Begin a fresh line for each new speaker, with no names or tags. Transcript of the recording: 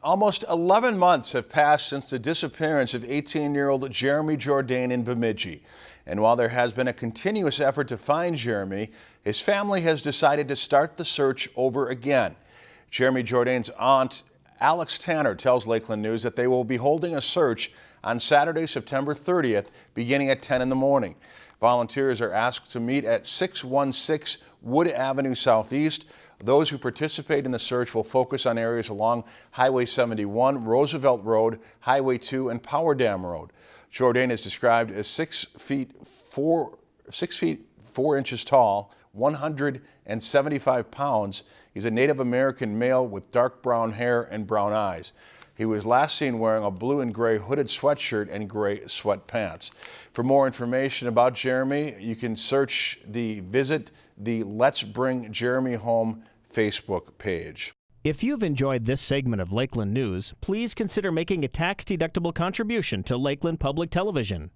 Almost 11 months have passed since the disappearance of 18-year-old Jeremy Jourdain in Bemidji. And while there has been a continuous effort to find Jeremy, his family has decided to start the search over again. Jeremy Jourdain's aunt, Alex Tanner, tells Lakeland News that they will be holding a search on Saturday, September 30th, beginning at 10 in the morning. Volunteers are asked to meet at 616 Wood Avenue Southeast. Those who participate in the search will focus on areas along Highway 71, Roosevelt Road, Highway 2, and Power Dam Road. Jourdain is described as six feet four, six feet four inches tall, 175 pounds. He's a Native American male with dark brown hair and brown eyes. He was last seen wearing a blue and gray hooded sweatshirt and gray sweatpants. For more information about Jeremy, you can search the visit the Let's Bring Jeremy Home Facebook page.
If you've enjoyed this segment of Lakeland News, please consider making a tax-deductible contribution to Lakeland Public Television.